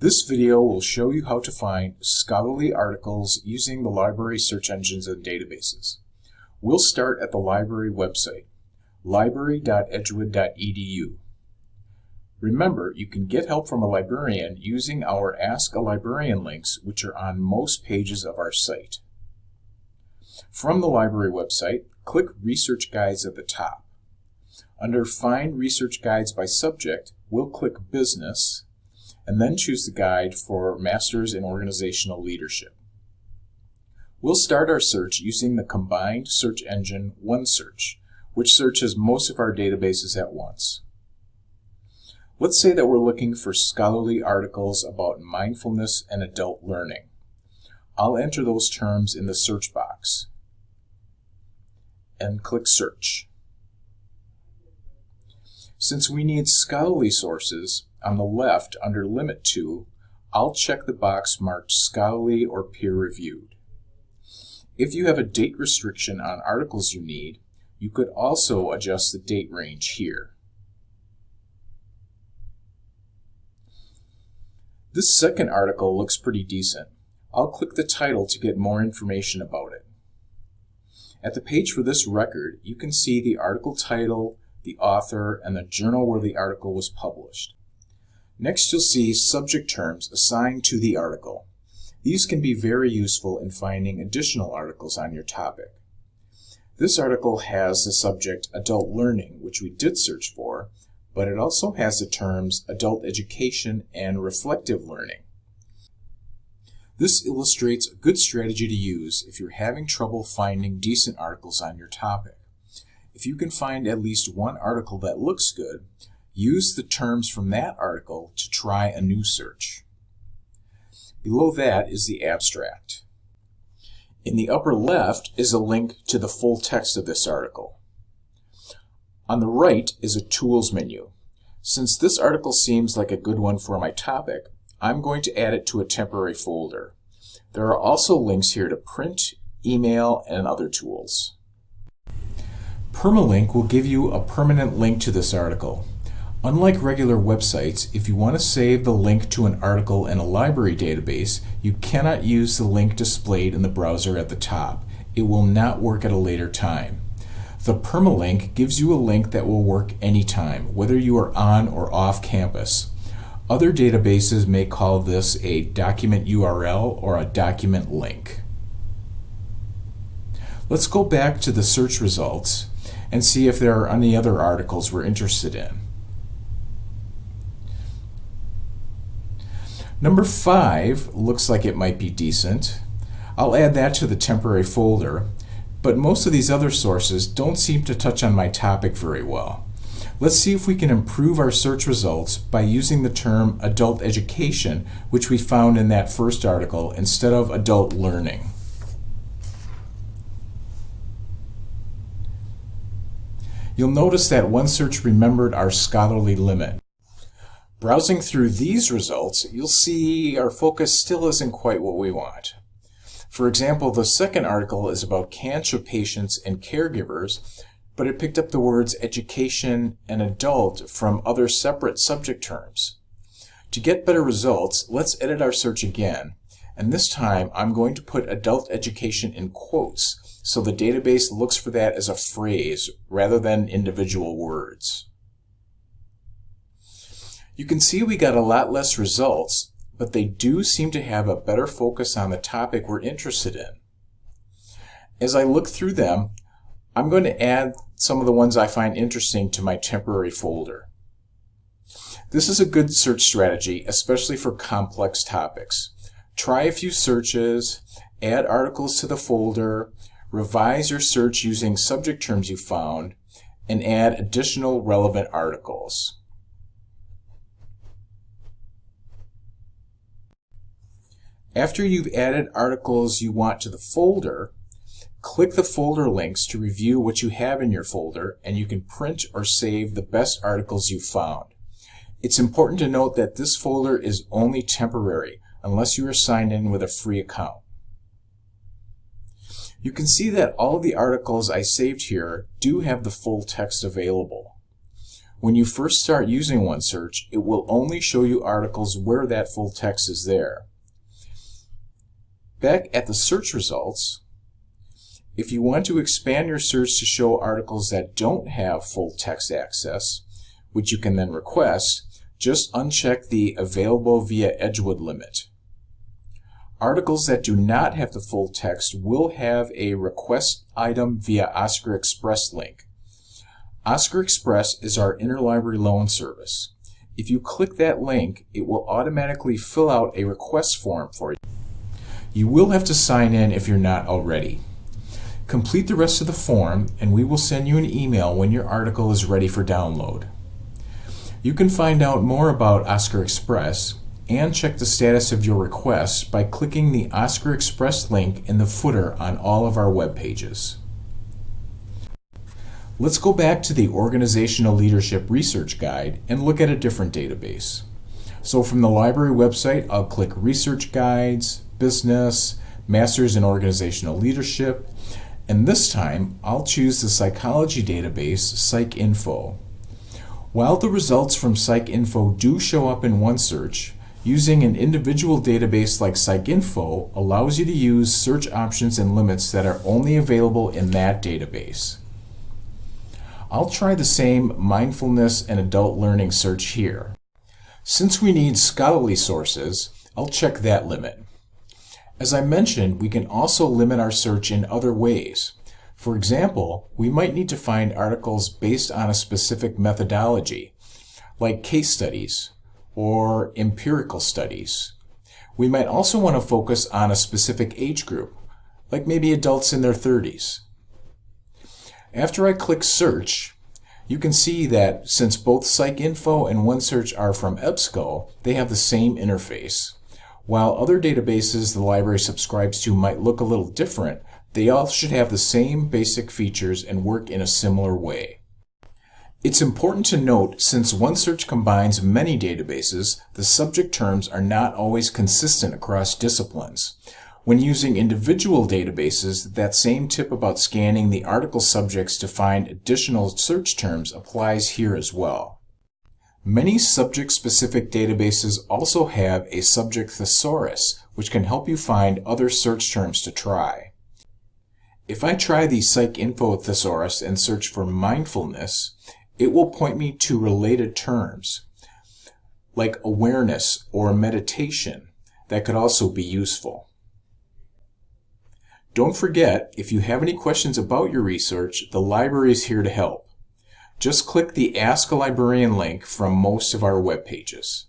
This video will show you how to find scholarly articles using the library search engines and databases. We'll start at the library website, library.edgewood.edu. Remember, you can get help from a librarian using our Ask a Librarian links, which are on most pages of our site. From the library website, click Research Guides at the top. Under Find Research Guides by Subject, we'll click Business, and then choose the guide for Masters in Organizational Leadership. We'll start our search using the combined search engine OneSearch, which searches most of our databases at once. Let's say that we're looking for scholarly articles about mindfulness and adult learning. I'll enter those terms in the search box and click Search. Since we need scholarly sources, on the left under Limit To, I'll check the box marked Scholarly or Peer-Reviewed. If you have a date restriction on articles you need, you could also adjust the date range here. This second article looks pretty decent. I'll click the title to get more information about it. At the page for this record, you can see the article title, the author, and the journal where the article was published. Next you'll see subject terms assigned to the article. These can be very useful in finding additional articles on your topic. This article has the subject adult learning, which we did search for, but it also has the terms adult education and reflective learning. This illustrates a good strategy to use if you're having trouble finding decent articles on your topic. If you can find at least one article that looks good, use the terms from that article to try a new search. Below that is the abstract. In the upper left is a link to the full text of this article. On the right is a Tools menu. Since this article seems like a good one for my topic, I'm going to add it to a temporary folder. There are also links here to print, email, and other tools. Permalink will give you a permanent link to this article. Unlike regular websites, if you want to save the link to an article in a library database, you cannot use the link displayed in the browser at the top. It will not work at a later time. The permalink gives you a link that will work anytime, whether you are on or off campus. Other databases may call this a document URL or a document link. Let's go back to the search results and see if there are any other articles we're interested in. Number five looks like it might be decent. I'll add that to the temporary folder, but most of these other sources don't seem to touch on my topic very well. Let's see if we can improve our search results by using the term adult education, which we found in that first article, instead of adult learning. You'll notice that OneSearch remembered our scholarly limit. Browsing through these results, you'll see our focus still isn't quite what we want. For example, the second article is about cancer patients and caregivers, but it picked up the words education and adult from other separate subject terms. To get better results, let's edit our search again, and this time I'm going to put adult education in quotes, so the database looks for that as a phrase rather than individual words. You can see we got a lot less results, but they do seem to have a better focus on the topic we're interested in. As I look through them, I'm going to add some of the ones I find interesting to my temporary folder. This is a good search strategy, especially for complex topics. Try a few searches, add articles to the folder, revise your search using subject terms you found, and add additional relevant articles. After you've added articles you want to the folder, click the folder links to review what you have in your folder and you can print or save the best articles you've found. It's important to note that this folder is only temporary unless you are signed in with a free account. You can see that all of the articles I saved here do have the full text available. When you first start using OneSearch, it will only show you articles where that full text is there. Back at the search results, if you want to expand your search to show articles that don't have full text access, which you can then request, just uncheck the Available via Edgewood limit. Articles that do not have the full text will have a Request Item via Oscar Express link. Oscar Express is our interlibrary loan service. If you click that link, it will automatically fill out a request form for you. You will have to sign in if you're not already. Complete the rest of the form and we will send you an email when your article is ready for download. You can find out more about Oscar Express and check the status of your request by clicking the Oscar Express link in the footer on all of our web pages. Let's go back to the Organizational Leadership Research Guide and look at a different database. So from the library website, I'll click Research Guides, Business, Masters in Organizational Leadership, and this time I'll choose the psychology database PsycInfo. While the results from PsycInfo do show up in OneSearch, using an individual database like PsycInfo allows you to use search options and limits that are only available in that database. I'll try the same mindfulness and adult learning search here. Since we need scholarly sources, I'll check that limit. As I mentioned, we can also limit our search in other ways. For example, we might need to find articles based on a specific methodology, like case studies or empirical studies. We might also want to focus on a specific age group, like maybe adults in their 30s. After I click Search, you can see that since both PsycInfo and OneSearch are from EBSCO, they have the same interface. While other databases the library subscribes to might look a little different, they all should have the same basic features and work in a similar way. It's important to note, since OneSearch combines many databases, the subject terms are not always consistent across disciplines. When using individual databases, that same tip about scanning the article subjects to find additional search terms applies here as well. Many subject-specific databases also have a subject thesaurus, which can help you find other search terms to try. If I try the PsycInfo thesaurus and search for mindfulness, it will point me to related terms, like awareness or meditation, that could also be useful. Don't forget, if you have any questions about your research, the library is here to help. Just click the Ask a Librarian link from most of our web pages.